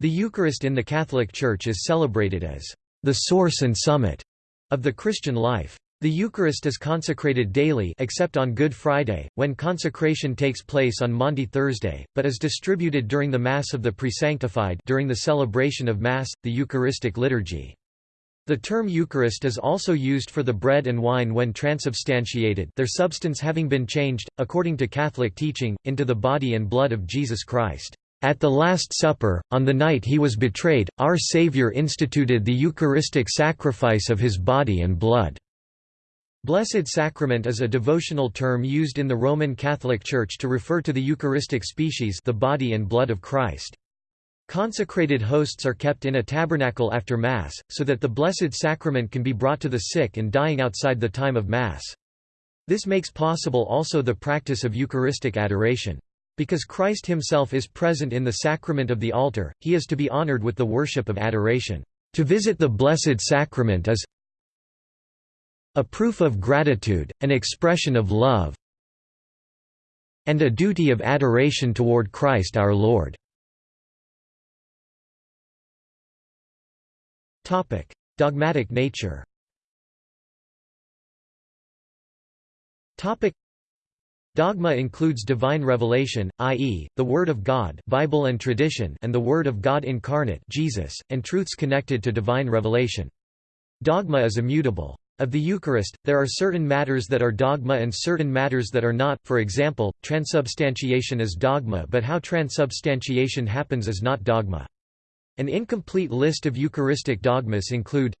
The Eucharist in the Catholic Church is celebrated as the source and summit of the Christian life. The Eucharist is consecrated daily except on Good Friday, when consecration takes place on Maundy Thursday, but is distributed during the Mass of the Presanctified during the celebration of Mass, the Eucharistic liturgy. The term Eucharist is also used for the bread and wine when transubstantiated their substance having been changed, according to Catholic teaching, into the body and blood of Jesus Christ. At the Last Supper, on the night he was betrayed, our Savior instituted the Eucharistic sacrifice of his body and blood. Blessed Sacrament is a devotional term used in the Roman Catholic Church to refer to the Eucharistic species the body and blood of Christ. Consecrated hosts are kept in a tabernacle after Mass, so that the Blessed Sacrament can be brought to the sick and dying outside the time of Mass. This makes possible also the practice of Eucharistic adoration. Because Christ himself is present in the sacrament of the altar, he is to be honored with the worship of adoration. To visit the Blessed Sacrament is a proof of gratitude, an expression of love, and a duty of adoration toward Christ our Lord. Dogmatic nature Dogma includes divine revelation, i.e., the Word of God Bible and tradition and the Word of God incarnate Jesus, and truths connected to divine revelation. Dogma is immutable. Of the Eucharist, there are certain matters that are dogma and certain matters that are not, for example, transubstantiation is dogma but how transubstantiation happens is not dogma. An incomplete list of Eucharistic dogmas include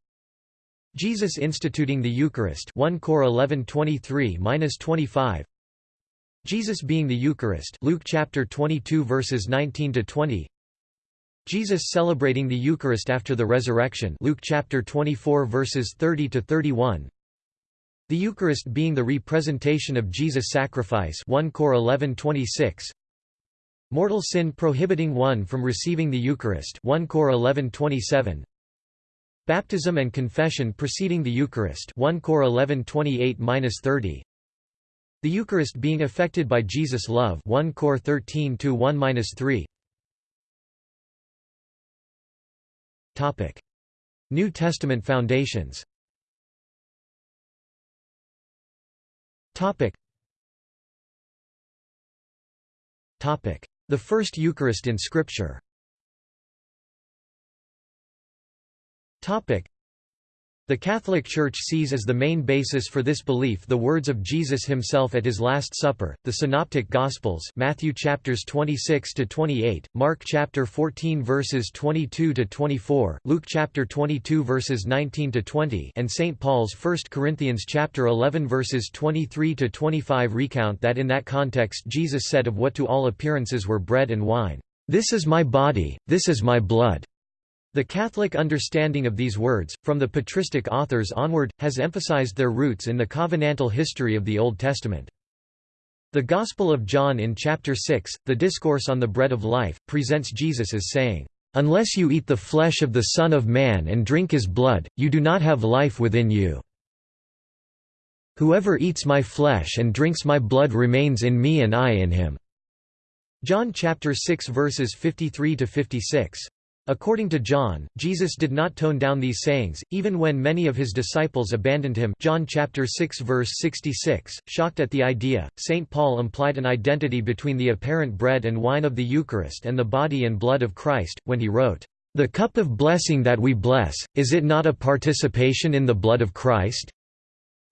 Jesus instituting the Eucharist 1 Cor 11:23-25 Jesus being the Eucharist Luke chapter 22 verses 19 to 20 Jesus celebrating the Eucharist after the resurrection Luke chapter 24 verses 30 to 31 The Eucharist being the representation of Jesus sacrifice 1 Cor 11:26 Mortal sin prohibiting one from receiving the Eucharist 1 Cor 11:27 Baptism and confession preceding the Eucharist 1 Cor 11:28-30 the Eucharist being affected by Jesus' love 1 Cor 13 1-3. Topic: New Testament foundations. Topic. Topic: The first Eucharist in Scripture. Topic: the Catholic Church sees as the main basis for this belief the words of Jesus himself at his Last Supper, the Synoptic Gospels Matthew chapters 26 to 28, Mark chapter 14 verses 22 to 24, Luke chapter 22 verses 19 to 20, and St Paul's 1 Corinthians chapter 11 verses 23 to 25 recount that in that context Jesus said of what to all appearances were bread and wine, "This is my body, this is my blood." The Catholic understanding of these words, from the patristic authors onward, has emphasized their roots in the covenantal history of the Old Testament. The Gospel of John in chapter 6, the Discourse on the Bread of Life, presents Jesus as saying, "'Unless you eat the flesh of the Son of Man and drink his blood, you do not have life within you. Whoever eats my flesh and drinks my blood remains in me and I in him." John chapter 6 verses 53 to 56. According to John, Jesus did not tone down these sayings, even when many of his disciples abandoned him John chapter 6 verse 66. Shocked at the idea, St. Paul implied an identity between the apparent bread and wine of the Eucharist and the body and blood of Christ, when he wrote, "...the cup of blessing that we bless, is it not a participation in the blood of Christ?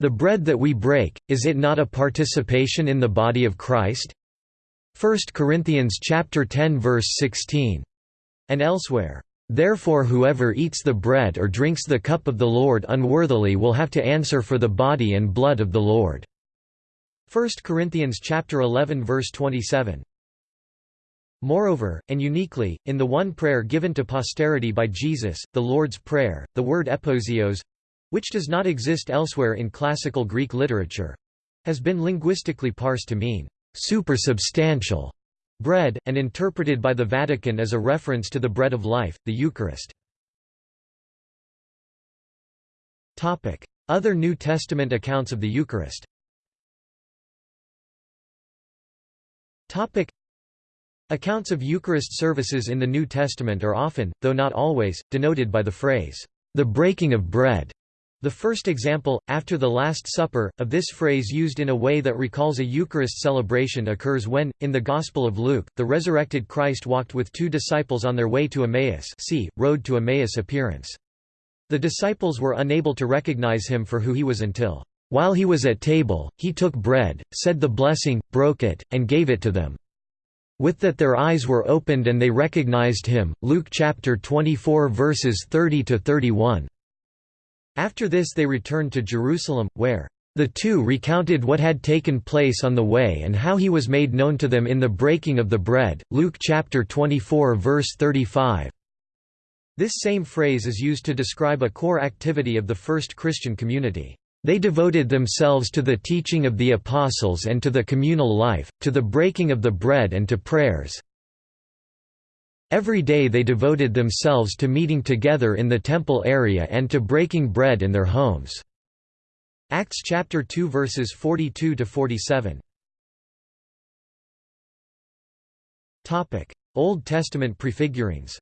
The bread that we break, is it not a participation in the body of Christ?" 1 Corinthians chapter 10 verse 16 and elsewhere. Therefore whoever eats the bread or drinks the cup of the Lord unworthily will have to answer for the body and blood of the Lord." 1 Corinthians chapter 11 verse 27. Moreover, and uniquely, in the one prayer given to posterity by Jesus, the Lord's Prayer, the word epiousios—which does not exist elsewhere in classical Greek literature—has been linguistically parsed to mean, supersubstantial bread, and interpreted by the Vatican as a reference to the bread of life, the Eucharist. Other New Testament accounts of the Eucharist Accounts of Eucharist services in the New Testament are often, though not always, denoted by the phrase, the breaking of bread. The first example, after the Last Supper, of this phrase used in a way that recalls a Eucharist celebration occurs when, in the Gospel of Luke, the resurrected Christ walked with two disciples on their way to Emmaus see, Road to Emmaus appearance. The disciples were unable to recognize him for who he was until, "...while he was at table, he took bread, said the blessing, broke it, and gave it to them. With that their eyes were opened and they recognized him." Luke chapter 24 verses 30 to 31. After this they returned to Jerusalem, where the two recounted what had taken place on the way and how he was made known to them in the breaking of the bread. Luke chapter 24 verse 35. This same phrase is used to describe a core activity of the first Christian community. They devoted themselves to the teaching of the apostles and to the communal life, to the breaking of the bread and to prayers. Every day they devoted themselves to meeting together in the temple area and to breaking bread in their homes. Acts chapter 2 verses 42 to 47. Topic: Old Testament prefigurings.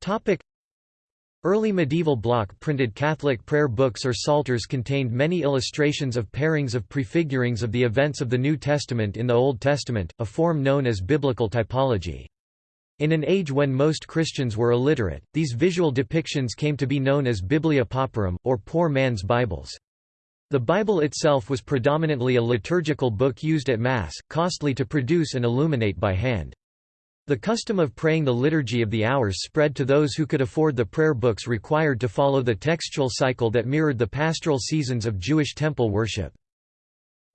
Topic: Early medieval block-printed Catholic prayer books or psalters contained many illustrations of pairings of prefigurings of the events of the New Testament in the Old Testament, a form known as biblical typology. In an age when most Christians were illiterate, these visual depictions came to be known as Biblia Pauperum, or poor man's Bibles. The Bible itself was predominantly a liturgical book used at Mass, costly to produce and illuminate by hand. The custom of praying the Liturgy of the Hours spread to those who could afford the prayer books required to follow the textual cycle that mirrored the pastoral seasons of Jewish temple worship.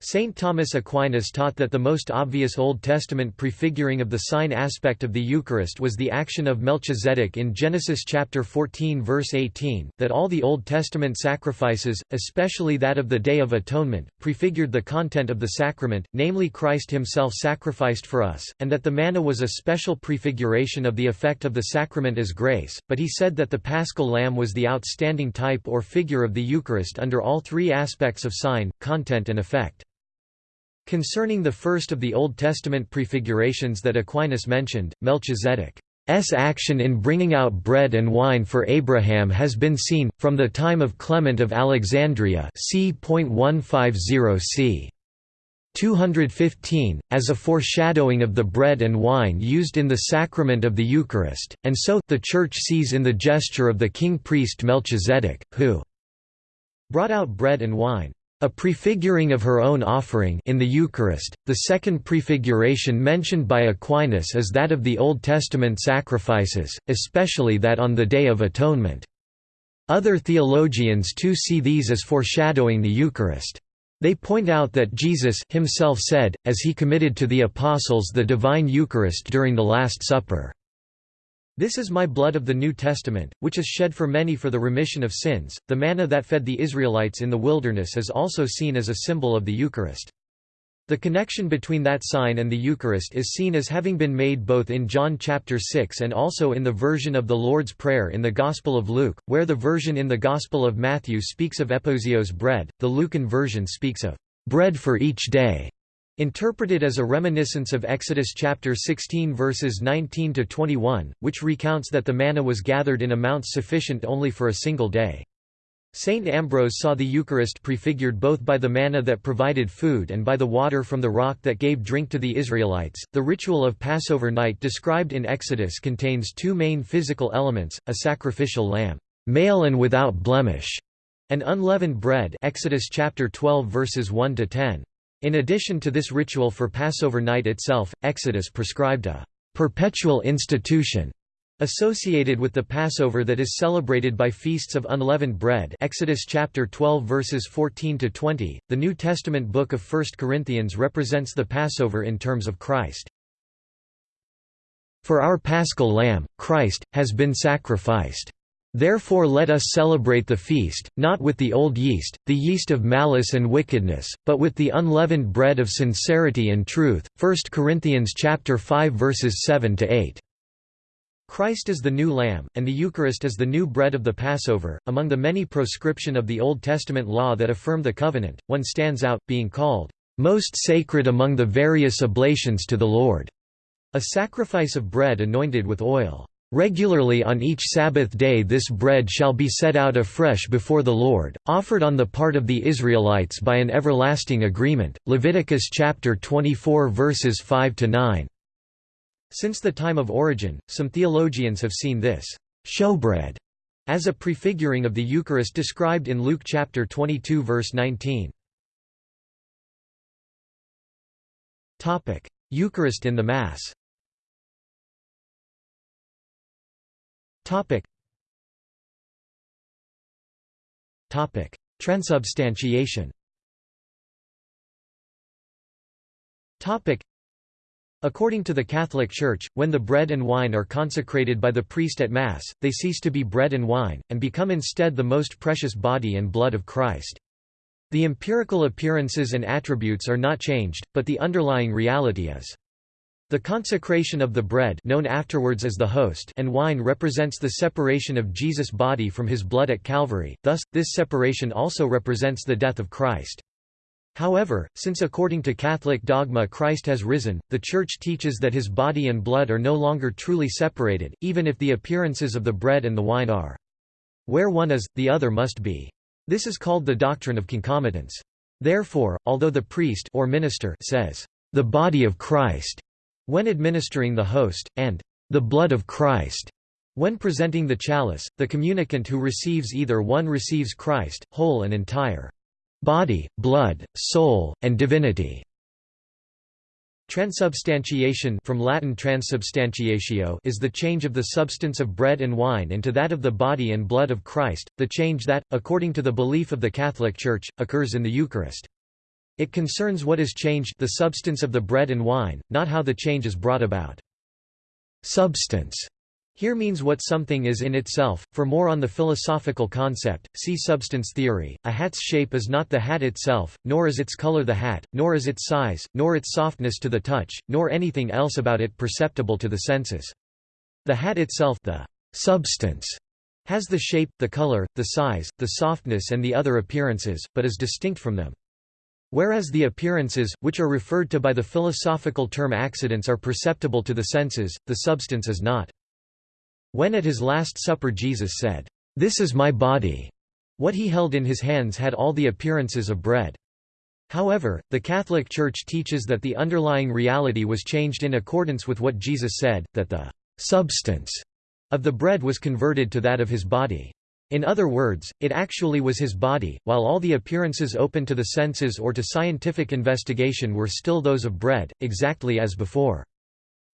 Saint Thomas Aquinas taught that the most obvious Old Testament prefiguring of the sign aspect of the Eucharist was the action of Melchizedek in Genesis chapter 14 verse 18, that all the Old Testament sacrifices, especially that of the Day of Atonement, prefigured the content of the sacrament, namely Christ himself sacrificed for us, and that the manna was a special prefiguration of the effect of the sacrament as grace, but he said that the paschal lamb was the outstanding type or figure of the Eucharist under all three aspects of sign, content and effect. Concerning the first of the Old Testament prefigurations that Aquinas mentioned, Melchizedek's action in bringing out bread and wine for Abraham has been seen, from the time of Clement of Alexandria c. 150 c. 215, as a foreshadowing of the bread and wine used in the sacrament of the Eucharist, and so, the Church sees in the gesture of the king-priest Melchizedek, who brought out bread and wine. A prefiguring of her own offering in the Eucharist. The second prefiguration mentioned by Aquinas is that of the Old Testament sacrifices, especially that on the Day of Atonement. Other theologians too see these as foreshadowing the Eucharist. They point out that Jesus himself said, as he committed to the apostles the divine Eucharist during the Last Supper, this is my blood of the New Testament, which is shed for many for the remission of sins. The manna that fed the Israelites in the wilderness is also seen as a symbol of the Eucharist. The connection between that sign and the Eucharist is seen as having been made both in John chapter 6 and also in the version of the Lord's Prayer in the Gospel of Luke, where the version in the Gospel of Matthew speaks of epiousios bread, the Lucan version speaks of bread for each day. Interpreted as a reminiscence of Exodus chapter 16 verses 19 to 21, which recounts that the manna was gathered in amounts sufficient only for a single day. Saint Ambrose saw the Eucharist prefigured both by the manna that provided food and by the water from the rock that gave drink to the Israelites. The ritual of Passover night described in Exodus contains two main physical elements: a sacrificial lamb, male and without blemish, and unleavened bread. Exodus chapter 12 verses 1 to 10. In addition to this ritual for Passover night itself, Exodus prescribed a perpetual institution associated with the Passover that is celebrated by feasts of unleavened bread. Exodus chapter 12 verses 14 to 20 the New Testament book of 1 Corinthians represents the Passover in terms of Christ. For our paschal lamb Christ has been sacrificed Therefore let us celebrate the feast, not with the old yeast, the yeast of malice and wickedness, but with the unleavened bread of sincerity and truth. 1 Corinthians chapter 5 verses 7 to 8. Christ is the new lamb, and the Eucharist is the new bread of the Passover. Among the many proscription of the Old Testament law that affirm the covenant, one stands out, being called most sacred among the various oblations to the Lord, a sacrifice of bread anointed with oil. Regularly on each Sabbath day this bread shall be set out afresh before the Lord, offered on the part of the Israelites by an everlasting agreement. Leviticus chapter 24 verses 5 to 9. Since the time of Origen, some theologians have seen this showbread as a prefiguring of the Eucharist described in Luke chapter 22 verse 19. Topic: Eucharist in the Mass. Topic. Topic: Transubstantiation. Topic. According to the Catholic Church, when the bread and wine are consecrated by the priest at Mass, they cease to be bread and wine, and become instead the most precious body and blood of Christ. The empirical appearances and attributes are not changed, but the underlying reality is. The consecration of the bread known afterwards as the host and wine represents the separation of Jesus' body from his blood at Calvary, thus, this separation also represents the death of Christ. However, since according to Catholic dogma Christ has risen, the Church teaches that his body and blood are no longer truly separated, even if the appearances of the bread and the wine are. Where one is, the other must be. This is called the doctrine of concomitance. Therefore, although the priest or minister says, "...the body of Christ," when administering the host, and "...the blood of Christ," when presenting the chalice, the communicant who receives either one receives Christ, whole and entire body, blood, soul, and divinity. Transubstantiation from Latin transubstantiatio is the change of the substance of bread and wine into that of the body and blood of Christ, the change that, according to the belief of the Catholic Church, occurs in the Eucharist. It concerns what is changed the substance of the bread and wine, not how the change is brought about. Substance here means what something is in itself. For more on the philosophical concept, see substance theory. A hat's shape is not the hat itself, nor is its color the hat, nor is its size, nor its softness to the touch, nor anything else about it perceptible to the senses. The hat itself, the substance, has the shape, the color, the size, the softness and the other appearances, but is distinct from them. Whereas the appearances, which are referred to by the philosophical term accidents are perceptible to the senses, the substance is not. When at his Last Supper Jesus said, "'This is my body'", what he held in his hands had all the appearances of bread. However, the Catholic Church teaches that the underlying reality was changed in accordance with what Jesus said, that the "'substance' of the bread was converted to that of his body. In other words, it actually was his body, while all the appearances open to the senses or to scientific investigation were still those of bread, exactly as before.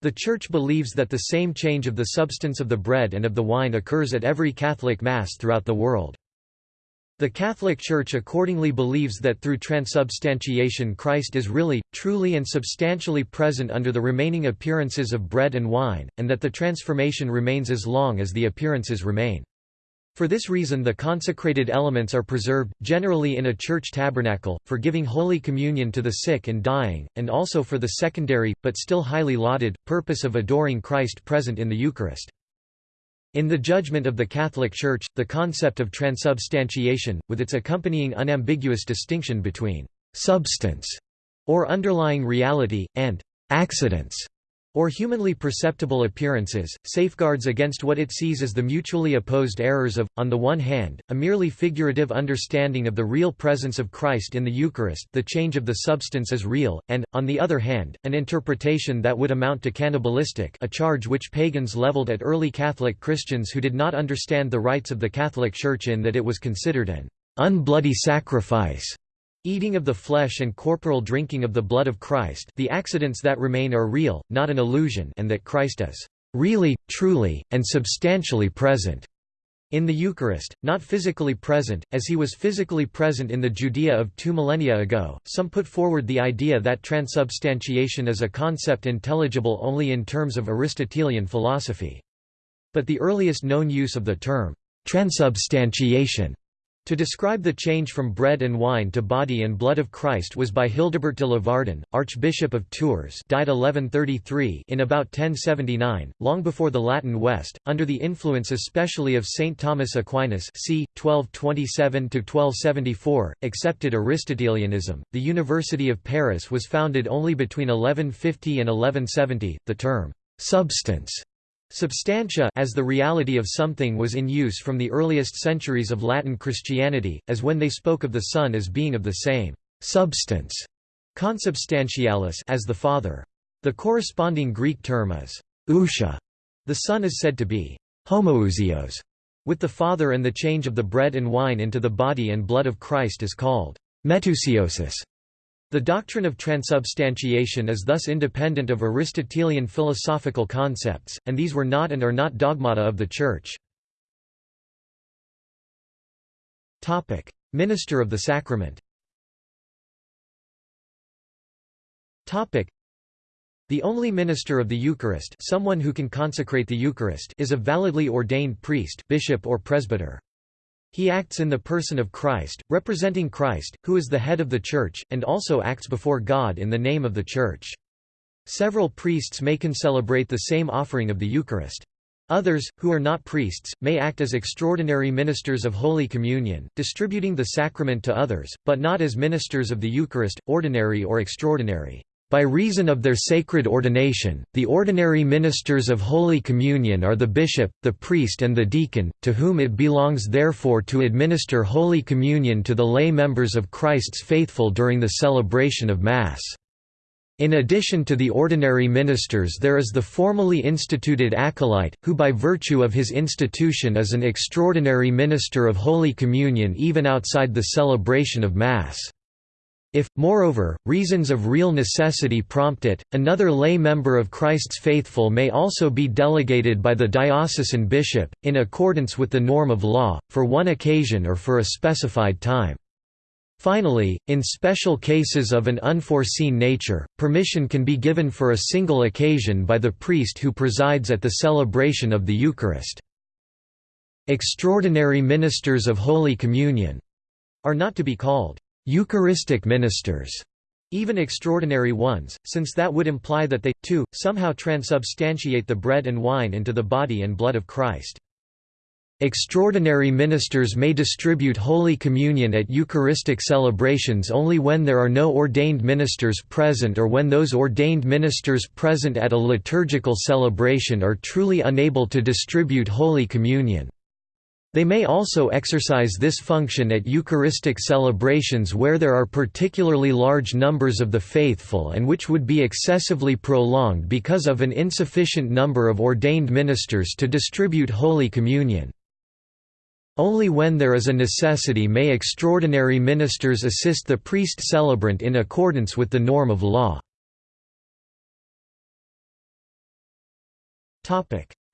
The Church believes that the same change of the substance of the bread and of the wine occurs at every Catholic Mass throughout the world. The Catholic Church accordingly believes that through transubstantiation Christ is really, truly and substantially present under the remaining appearances of bread and wine, and that the transformation remains as long as the appearances remain. For this reason the consecrated elements are preserved, generally in a church tabernacle, for giving Holy Communion to the sick and dying, and also for the secondary, but still highly lauded, purpose of adoring Christ present in the Eucharist. In the judgment of the Catholic Church, the concept of transubstantiation, with its accompanying unambiguous distinction between «substance» or underlying reality, and «accidents» or humanly perceptible appearances, safeguards against what it sees as the mutually opposed errors of, on the one hand, a merely figurative understanding of the real presence of Christ in the Eucharist the change of the substance is real, and, on the other hand, an interpretation that would amount to cannibalistic a charge which pagans leveled at early Catholic Christians who did not understand the rites of the Catholic Church in that it was considered an unbloody sacrifice Eating of the flesh and corporal drinking of the blood of Christ the accidents that remain are real, not an illusion and that Christ is really, truly, and substantially present in the Eucharist, not physically present, as he was physically present in the Judea of two millennia ago. Some put forward the idea that transubstantiation is a concept intelligible only in terms of Aristotelian philosophy. But the earliest known use of the term transubstantiation To describe the change from bread and wine to body and blood of Christ was by Hildebert de Lavardin, Archbishop of Tours died 1133 in about 1079, long before the Latin West, under the influence especially of St. Thomas Aquinas c. 1227–1274, accepted Aristotelianism. The University of Paris was founded only between 1150 and 1170. The term, substance Substantia as the reality of something was in use from the earliest centuries of Latin Christianity, as when they spoke of the Son as being of the same substance consubstantialis as the Father. The corresponding Greek term is ousia. The Son is said to be homoousios with the Father and the change of the bread and wine into the body and blood of Christ is called metousiosis. The doctrine of transubstantiation is thus independent of Aristotelian philosophical concepts, and these were not and are not dogmata of the Church. Minister of the Sacrament the only minister of the Eucharist someone who can consecrate the Eucharist is a validly ordained priest bishop or presbyter. He acts in the person of Christ, representing Christ, who is the head of the Church, and also acts before God in the name of the Church. Several priests may concelebrate the same offering of the Eucharist. Others, who are not priests, may act as extraordinary ministers of Holy Communion, distributing the sacrament to others, but not as ministers of the Eucharist, ordinary or extraordinary. By reason of their sacred ordination, the ordinary ministers of Holy Communion are the bishop, the priest and the deacon, to whom it belongs therefore to administer Holy Communion to the lay members of Christ's faithful during the celebration of Mass. In addition to the ordinary ministers there is the formally instituted acolyte, who by virtue of his institution is an extraordinary minister of Holy Communion even outside the celebration of Mass. If, moreover, reasons of real necessity prompt it, another lay member of Christ's faithful may also be delegated by the diocesan bishop, in accordance with the norm of law, for one occasion or for a specified time. Finally, in special cases of an unforeseen nature, permission can be given for a single occasion by the priest who presides at the celebration of the Eucharist. Extraordinary ministers of Holy Communion are not to be called Eucharistic ministers, even extraordinary ones, since that would imply that they, too, somehow transubstantiate the bread and wine into the body and blood of Christ. Extraordinary ministers may distribute Holy Communion at Eucharistic celebrations only when there are no ordained ministers present or when those ordained ministers present at a liturgical celebration are truly unable to distribute Holy Communion. They may also exercise this function at Eucharistic celebrations where there are particularly large numbers of the faithful and which would be excessively prolonged because of an insufficient number of ordained ministers to distribute Holy Communion. Only when there is a necessity may extraordinary ministers assist the priest celebrant in accordance with the norm of law.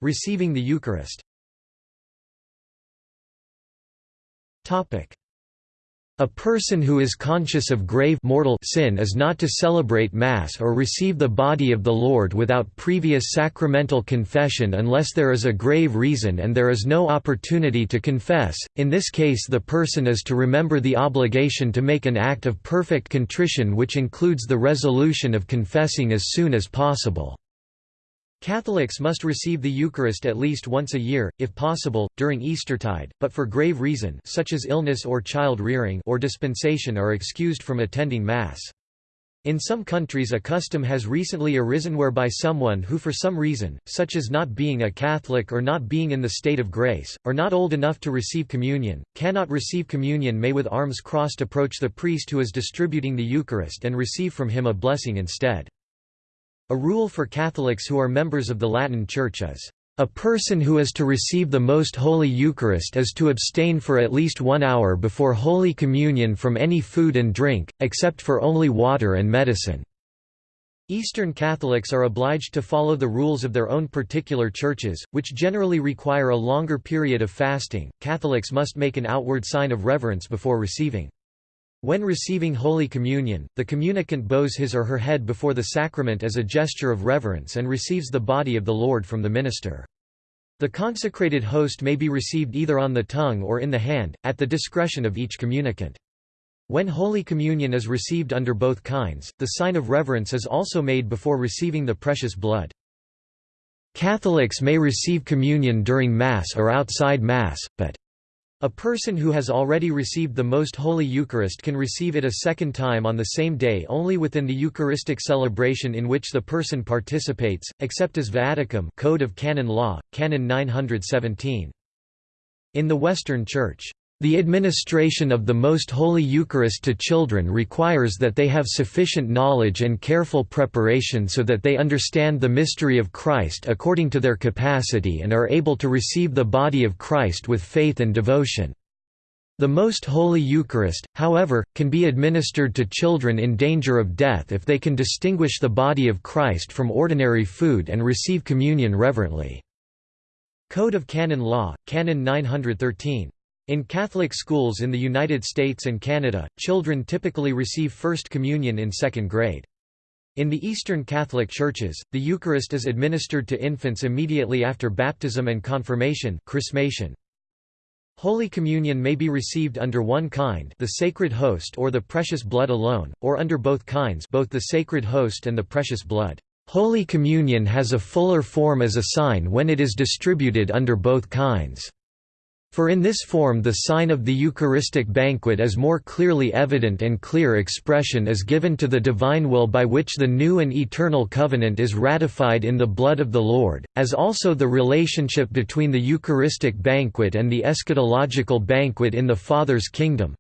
Receiving the Eucharist a person who is conscious of grave mortal sin is not to celebrate Mass or receive the body of the Lord without previous sacramental confession unless there is a grave reason and there is no opportunity to confess, in this case the person is to remember the obligation to make an act of perfect contrition which includes the resolution of confessing as soon as possible. Catholics must receive the Eucharist at least once a year, if possible, during Eastertide, but for grave reason such as illness or child rearing or dispensation are excused from attending Mass. In some countries a custom has recently arisen whereby someone who for some reason, such as not being a Catholic or not being in the state of grace, or not old enough to receive communion, cannot receive communion may with arms crossed approach the priest who is distributing the Eucharist and receive from him a blessing instead. A rule for Catholics who are members of the Latin Church is, "...a person who is to receive the Most Holy Eucharist is to abstain for at least one hour before Holy Communion from any food and drink, except for only water and medicine." Eastern Catholics are obliged to follow the rules of their own particular churches, which generally require a longer period of fasting. Catholics must make an outward sign of reverence before receiving. When receiving Holy Communion, the communicant bows his or her head before the sacrament as a gesture of reverence and receives the body of the Lord from the minister. The consecrated host may be received either on the tongue or in the hand, at the discretion of each communicant. When Holy Communion is received under both kinds, the sign of reverence is also made before receiving the precious blood. Catholics may receive communion during Mass or outside Mass, but a person who has already received the Most Holy Eucharist can receive it a second time on the same day only within the Eucharistic celebration in which the person participates, except as viaticum Code of Canon Law, Canon 917. In the Western Church, the administration of the Most Holy Eucharist to children requires that they have sufficient knowledge and careful preparation so that they understand the mystery of Christ according to their capacity and are able to receive the body of Christ with faith and devotion. The Most Holy Eucharist, however, can be administered to children in danger of death if they can distinguish the body of Christ from ordinary food and receive communion reverently. Code of Canon Law, Canon 913 in Catholic schools in the United States and Canada, children typically receive First Communion in second grade. In the Eastern Catholic Churches, the Eucharist is administered to infants immediately after baptism and confirmation chrismation. Holy Communion may be received under one kind the sacred host or the precious blood alone, or under both kinds both the sacred host and the precious blood. Holy Communion has a fuller form as a sign when it is distributed under both kinds. For in this form the sign of the Eucharistic banquet is more clearly evident and clear expression is given to the divine will by which the new and eternal covenant is ratified in the blood of the Lord, as also the relationship between the Eucharistic banquet and the eschatological banquet in the Father's kingdom,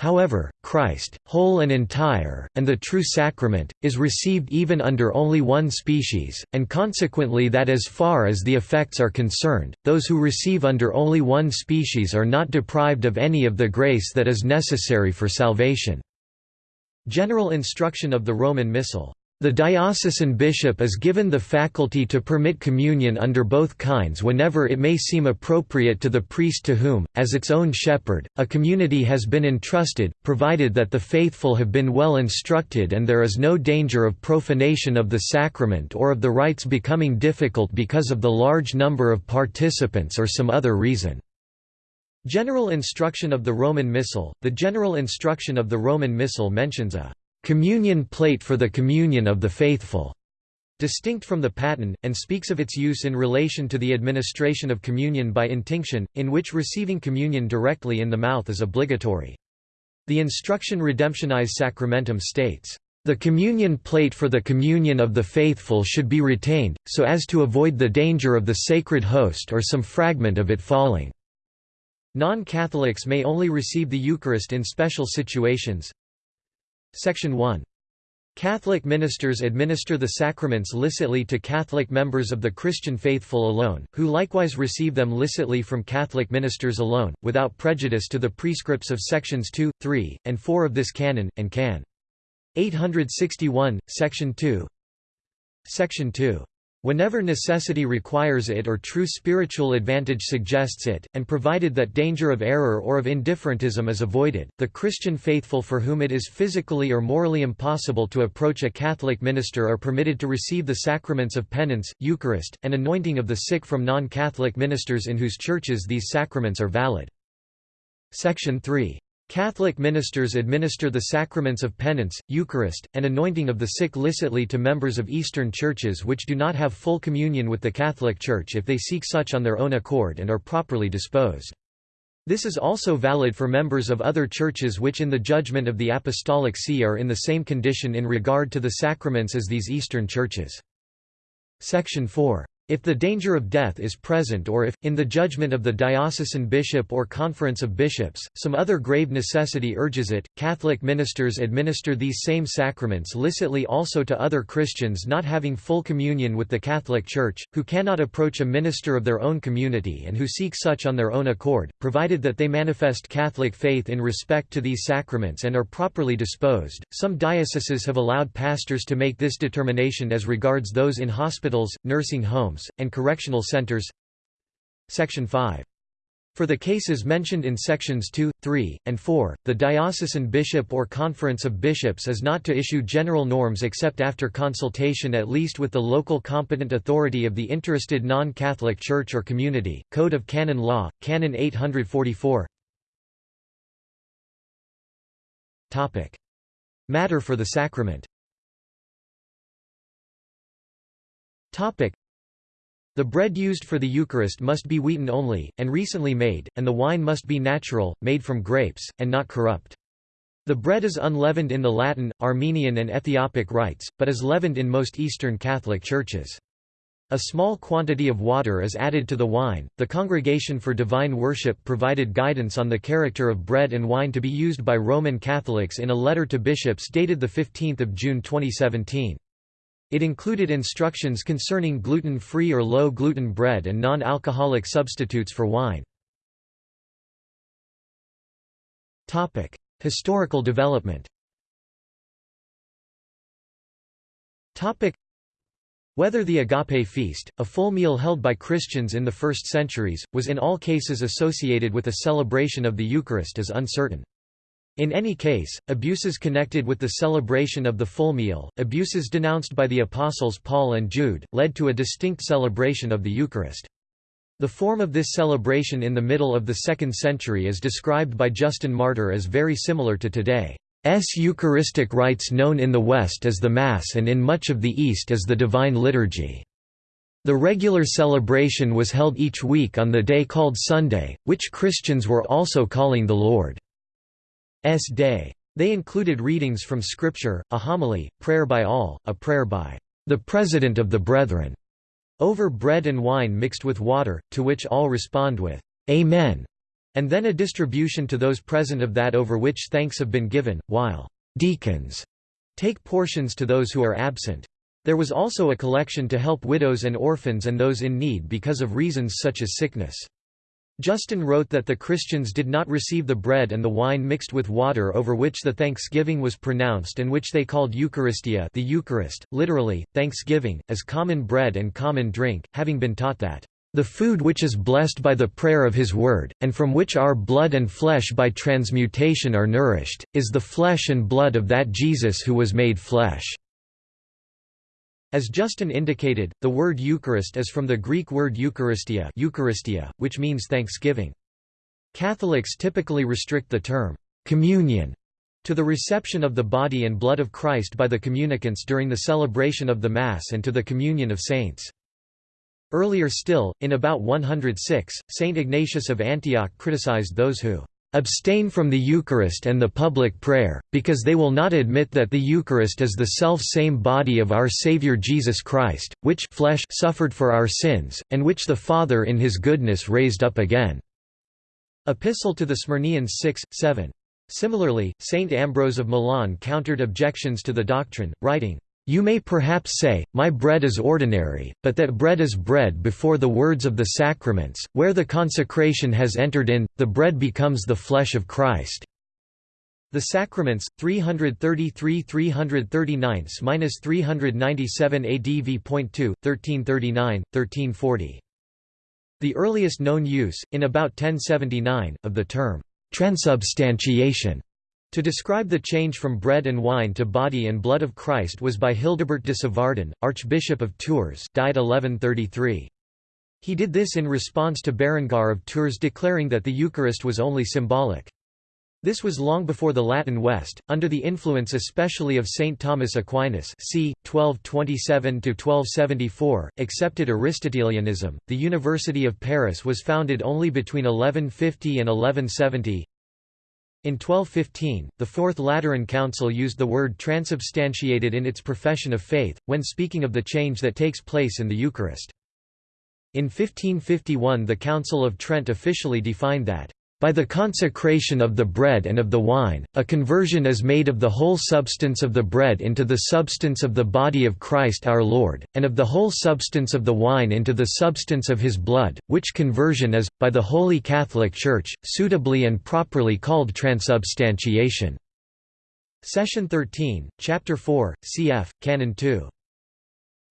However, Christ, whole and entire, and the true sacrament, is received even under only one species, and consequently that as far as the effects are concerned, those who receive under only one species are not deprived of any of the grace that is necessary for salvation. General instruction of the Roman Missal the diocesan bishop is given the faculty to permit communion under both kinds whenever it may seem appropriate to the priest to whom, as its own shepherd, a community has been entrusted, provided that the faithful have been well instructed and there is no danger of profanation of the sacrament or of the rites becoming difficult because of the large number of participants or some other reason. General instruction of the Roman Missal The general instruction of the Roman Missal mentions a communion plate for the communion of the faithful, distinct from the paten, and speaks of its use in relation to the administration of communion by intinction, in which receiving communion directly in the mouth is obligatory. The instruction Redemptionis Sacramentum states, "...the communion plate for the communion of the faithful should be retained, so as to avoid the danger of the sacred host or some fragment of it falling." Non-Catholics may only receive the Eucharist in special situations, Section 1. Catholic ministers administer the sacraments licitly to Catholic members of the Christian faithful alone, who likewise receive them licitly from Catholic ministers alone, without prejudice to the prescripts of sections 2, 3, and 4 of this canon, and can. 861, section 2 Section 2 Whenever necessity requires it or true spiritual advantage suggests it, and provided that danger of error or of indifferentism is avoided, the Christian faithful for whom it is physically or morally impossible to approach a Catholic minister are permitted to receive the sacraments of penance, Eucharist, and anointing of the sick from non-Catholic ministers in whose churches these sacraments are valid. Section 3 Catholic ministers administer the sacraments of penance, Eucharist, and anointing of the sick licitly to members of Eastern churches which do not have full communion with the Catholic Church if they seek such on their own accord and are properly disposed. This is also valid for members of other churches which in the judgment of the Apostolic See are in the same condition in regard to the sacraments as these Eastern churches. Section 4 if the danger of death is present or if, in the judgment of the diocesan bishop or conference of bishops, some other grave necessity urges it, Catholic ministers administer these same sacraments licitly also to other Christians not having full communion with the Catholic Church, who cannot approach a minister of their own community and who seek such on their own accord, provided that they manifest Catholic faith in respect to these sacraments and are properly disposed. Some dioceses have allowed pastors to make this determination as regards those in hospitals, nursing homes, homes, and correctional centers Section 5 For the cases mentioned in sections 2, 3, and 4, the diocesan bishop or conference of bishops is not to issue general norms except after consultation at least with the local competent authority of the interested non-Catholic church or community. Code of Canon Law, Canon 844 Topic. Matter for the sacrament Topic. The bread used for the Eucharist must be wheaten only, and recently made, and the wine must be natural, made from grapes, and not corrupt. The bread is unleavened in the Latin, Armenian and Ethiopic rites, but is leavened in most Eastern Catholic churches. A small quantity of water is added to the wine. The Congregation for Divine Worship provided guidance on the character of bread and wine to be used by Roman Catholics in a letter to bishops dated 15 June 2017. It included instructions concerning gluten-free or low-gluten bread and non-alcoholic substitutes for wine. Topic: Historical development Topic: whether the agape feast, a full meal held by Christians in the first centuries, was in all cases associated with a celebration of the Eucharist is uncertain. In any case, abuses connected with the celebration of the full meal, abuses denounced by the apostles Paul and Jude, led to a distinct celebration of the Eucharist. The form of this celebration in the middle of the 2nd century is described by Justin Martyr as very similar to today's Eucharistic rites known in the West as the Mass and in much of the East as the Divine Liturgy. The regular celebration was held each week on the day called Sunday, which Christians were also calling the Lord. S. Day. They included readings from Scripture, a homily, prayer by all, a prayer by the President of the Brethren, over bread and wine mixed with water, to which all respond with Amen, and then a distribution to those present of that over which thanks have been given, while deacons take portions to those who are absent. There was also a collection to help widows and orphans and those in need because of reasons such as sickness. Justin wrote that the Christians did not receive the bread and the wine mixed with water over which the thanksgiving was pronounced and which they called Eucharistia the Eucharist, literally, thanksgiving, as common bread and common drink, having been taught that, "...the food which is blessed by the prayer of his word, and from which our blood and flesh by transmutation are nourished, is the flesh and blood of that Jesus who was made flesh." As Justin indicated, the word Eucharist is from the Greek word Eucharistia, Eucharistia which means thanksgiving. Catholics typically restrict the term, communion, to the reception of the body and blood of Christ by the communicants during the celebration of the Mass and to the communion of saints. Earlier still, in about 106, Saint Ignatius of Antioch criticized those who abstain from the Eucharist and the public prayer, because they will not admit that the Eucharist is the self-same body of our Saviour Jesus Christ, which flesh suffered for our sins, and which the Father in his goodness raised up again." Epistle to the Smyrnaeans 6, 7. Similarly, Saint Ambrose of Milan countered objections to the doctrine, writing, you may perhaps say, My bread is ordinary, but that bread is bread before the words of the sacraments, where the consecration has entered in, the bread becomes the flesh of Christ. The Sacraments, 333–339–397 AD v.2, 1339, 1340. The earliest known use, in about 1079, of the term, transubstantiation to describe the change from bread and wine to body and blood of Christ was by Hildebert de Lavardin, Archbishop of Tours died 1133. He did this in response to Berengar of Tours declaring that the Eucharist was only symbolic. This was long before the Latin West, under the influence especially of St. Thomas Aquinas c. 1227–1274, accepted Aristotelianism. The University of Paris was founded only between 1150 and 1170, in 1215, the Fourth Lateran Council used the word transubstantiated in its profession of faith, when speaking of the change that takes place in the Eucharist. In 1551 the Council of Trent officially defined that by the consecration of the bread and of the wine, a conversion is made of the whole substance of the bread into the substance of the body of Christ our Lord, and of the whole substance of the wine into the substance of his blood, which conversion is, by the Holy Catholic Church, suitably and properly called transubstantiation. Session 13, Chapter 4, cf. Canon 2.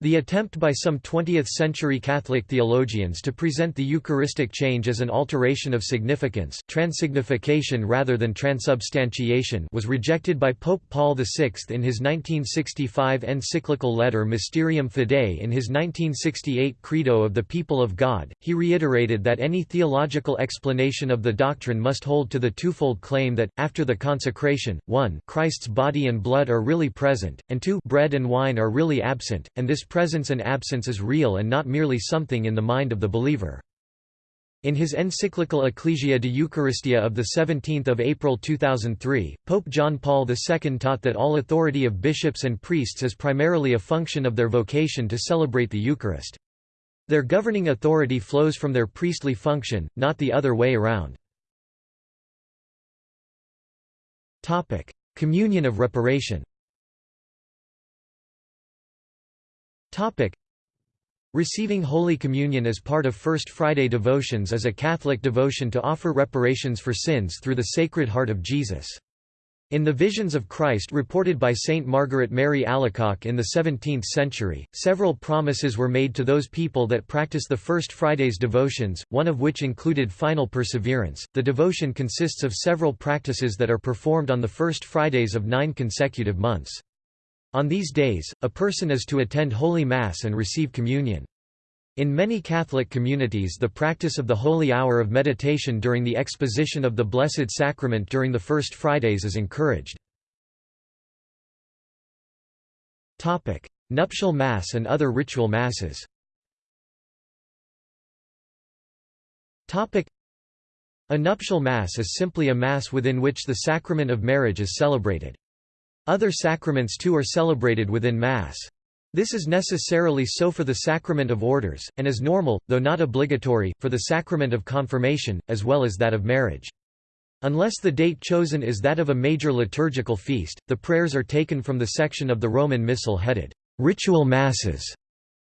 The attempt by some 20th-century Catholic theologians to present the Eucharistic change as an alteration of significance transsignification rather than transubstantiation was rejected by Pope Paul VI in his 1965 encyclical letter Mysterium Fidei in his 1968 Credo of the People of God, he reiterated that any theological explanation of the doctrine must hold to the twofold claim that, after the consecration, 1 Christ's body and blood are really present, and 2 bread and wine are really absent, and this presence and absence is real and not merely something in the mind of the believer. In his encyclical Ecclesia de Eucharistia of 17 April 2003, Pope John Paul II taught that all authority of bishops and priests is primarily a function of their vocation to celebrate the Eucharist. Their governing authority flows from their priestly function, not the other way around. Communion of reparation Topic. Receiving Holy Communion as part of First Friday devotions is a Catholic devotion to offer reparations for sins through the Sacred Heart of Jesus. In the Visions of Christ reported by Saint Margaret Mary Alacoque in the 17th century, several promises were made to those people that practice the First Friday's devotions, one of which included final perseverance. The devotion consists of several practices that are performed on the First Fridays of nine consecutive months. On these days, a person is to attend Holy Mass and receive communion. In many Catholic communities the practice of the Holy Hour of meditation during the exposition of the Blessed Sacrament during the First Fridays is encouraged. Nuptial Mass and other ritual Masses A nuptial Mass is simply a Mass within which the sacrament of marriage is celebrated. Other sacraments too are celebrated within Mass. This is necessarily so for the sacrament of orders, and is normal, though not obligatory, for the sacrament of confirmation, as well as that of marriage. Unless the date chosen is that of a major liturgical feast, the prayers are taken from the section of the Roman Missal headed, Ritual Masses.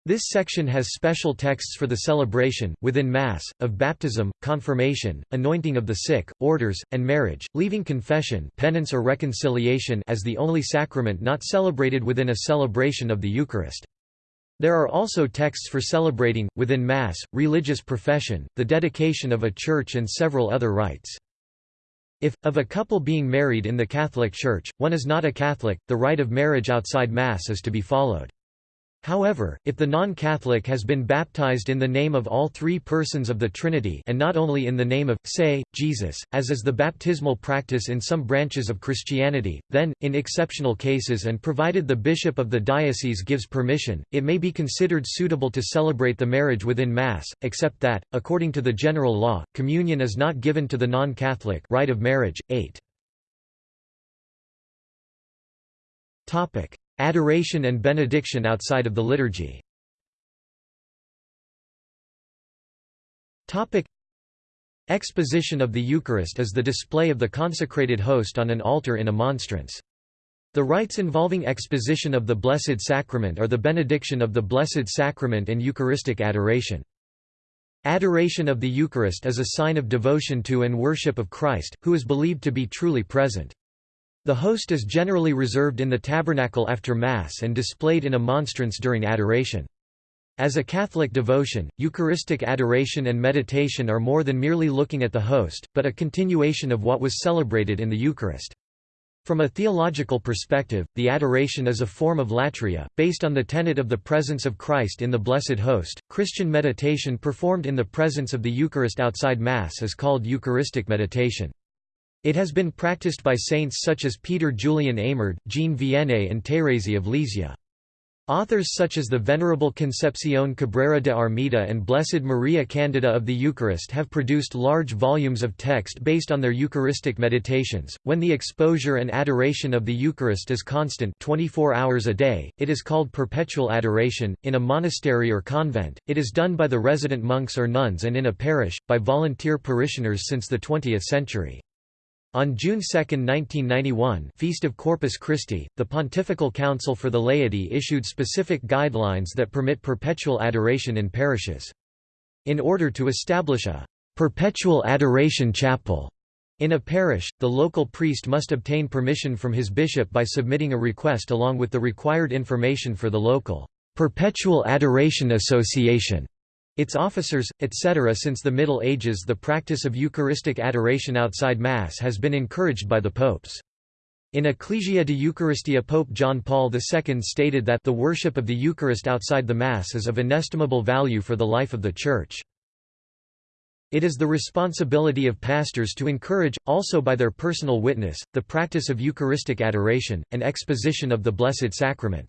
This section has special texts for the celebration, within Mass, of baptism, confirmation, anointing of the sick, orders, and marriage, leaving confession penance or reconciliation as the only sacrament not celebrated within a celebration of the Eucharist. There are also texts for celebrating, within Mass, religious profession, the dedication of a church and several other rites. If, of a couple being married in the Catholic Church, one is not a Catholic, the rite of marriage outside Mass is to be followed. However, if the non-Catholic has been baptized in the name of all three persons of the Trinity and not only in the name of, say, Jesus, as is the baptismal practice in some branches of Christianity, then, in exceptional cases and provided the bishop of the diocese gives permission, it may be considered suitable to celebrate the marriage within Mass, except that, according to the general law, communion is not given to the non-Catholic rite of marriage. 8. Adoration and benediction outside of the liturgy Exposition of the Eucharist is the display of the consecrated host on an altar in a monstrance. The rites involving exposition of the Blessed Sacrament are the benediction of the Blessed Sacrament and Eucharistic adoration. Adoration of the Eucharist is a sign of devotion to and worship of Christ, who is believed to be truly present. The host is generally reserved in the tabernacle after Mass and displayed in a monstrance during adoration. As a Catholic devotion, Eucharistic adoration and meditation are more than merely looking at the host, but a continuation of what was celebrated in the Eucharist. From a theological perspective, the adoration is a form of latria, based on the tenet of the presence of Christ in the Blessed Host. Christian meditation performed in the presence of the Eucharist outside Mass is called Eucharistic meditation. It has been practiced by saints such as Peter Julian Eymard, Jean Vianney and Thérèse of Lisieux. Authors such as the Venerable Concepción Cabrera de Armida and Blessed Maria Candida of the Eucharist have produced large volumes of text based on their Eucharistic meditations. When the exposure and adoration of the Eucharist is constant 24 hours a day, it is called perpetual adoration. In a monastery or convent, it is done by the resident monks or nuns and in a parish, by volunteer parishioners since the 20th century. On June 2, 1991 Feast of Corpus Christi, the Pontifical Council for the Laity issued specific guidelines that permit perpetual adoration in parishes. In order to establish a «perpetual adoration chapel» in a parish, the local priest must obtain permission from his bishop by submitting a request along with the required information for the local "'Perpetual Adoration Association' its officers, etc. Since the Middle Ages the practice of Eucharistic adoration outside Mass has been encouraged by the popes. In Ecclesia de Eucharistia Pope John Paul II stated that the worship of the Eucharist outside the Mass is of inestimable value for the life of the Church. It is the responsibility of pastors to encourage, also by their personal witness, the practice of Eucharistic adoration, and exposition of the Blessed Sacrament.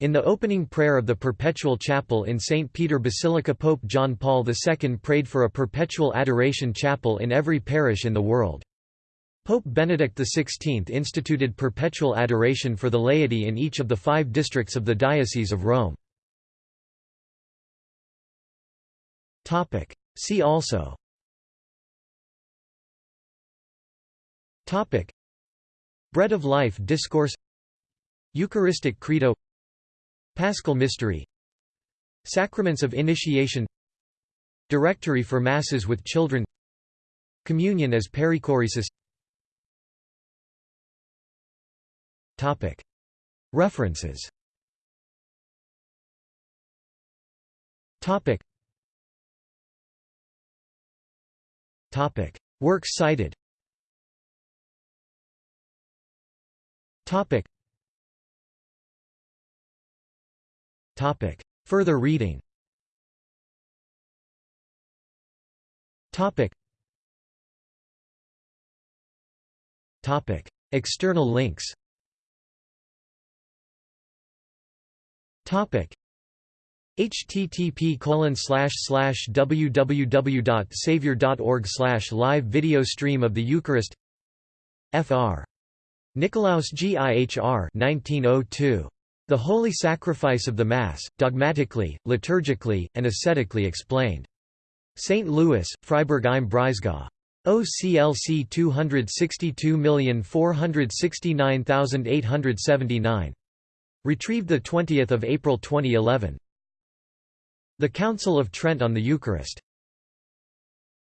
In the opening prayer of the Perpetual Chapel in St. Peter Basilica Pope John Paul II prayed for a perpetual adoration chapel in every parish in the world. Pope Benedict XVI instituted perpetual adoration for the laity in each of the five districts of the Diocese of Rome. See also Bread of Life Discourse Eucharistic Credo Paschal Mystery. Sacraments of Initiation. Directory for Masses with Children. Communion as perichoresis. References. Works cited Further reading. External links. Topic. http www.savior.org slash live video stream of the Eucharist. Fr. Nicolaus Gihr 1902. The Holy Sacrifice of the Mass, Dogmatically, Liturgically, and Ascetically Explained. St. Louis, Freiburg im Breisgau. OCLC 262469879. Retrieved 20 April 2011. The Council of Trent on the Eucharist